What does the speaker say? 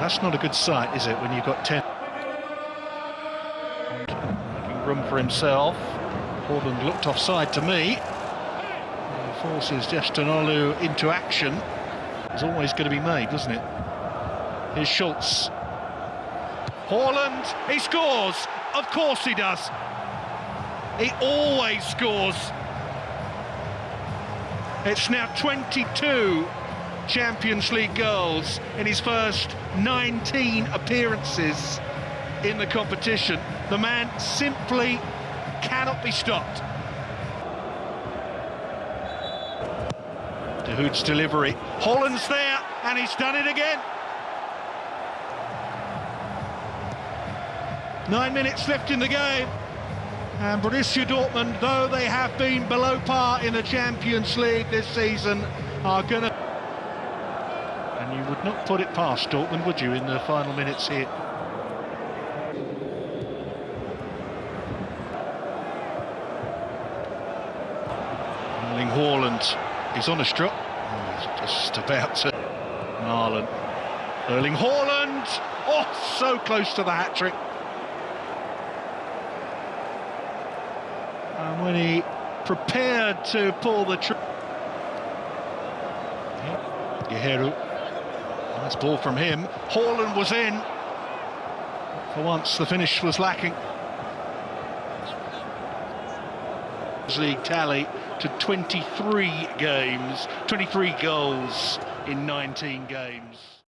That's not a good sight, is it, when you've got 10? Making room for himself. Portland looked offside to me. And forces Olu into action. It's always going to be made, doesn't it? Here's Schulz. Haaland, he scores! Of course he does. He always scores. It's now 22 Champions League goals in his first 19 appearances in the competition. The man simply cannot be stopped. De Hoot's delivery. Haaland's there, and he's done it again. Nine minutes left in the game. And Borussia Dortmund, though they have been below par in the Champions League this season, are going to... And you would not put it past Dortmund, would you, in the final minutes here? Erling Haaland, he's on a strut. Oh, he's just about to... Marlon. Erling Haaland! Oh, so close to the hat-trick. And when he prepared to pull the trigger, Guerreiro, nice ball from him. Haaland was in. For once, the finish was lacking. League tally to 23 games, 23 goals in 19 games.